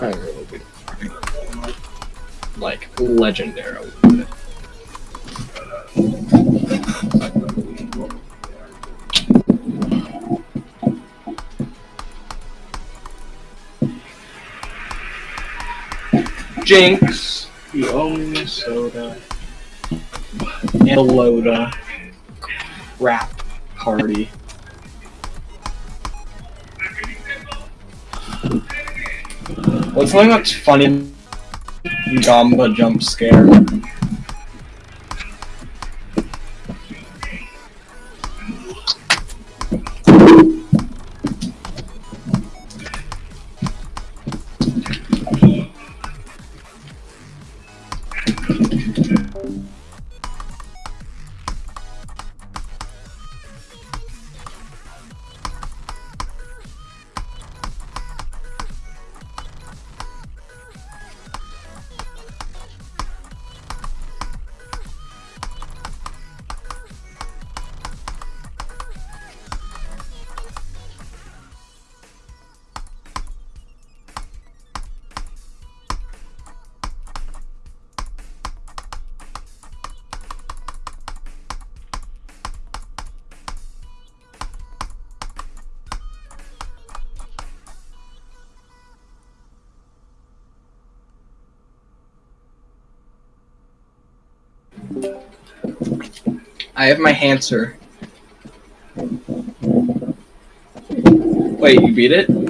Really good. Like legendary. Jinx, you owe me soda. And a Loda. Crap party. What's something that's funny? Gamba jump scare. I have my Hanser. Wait, you beat it?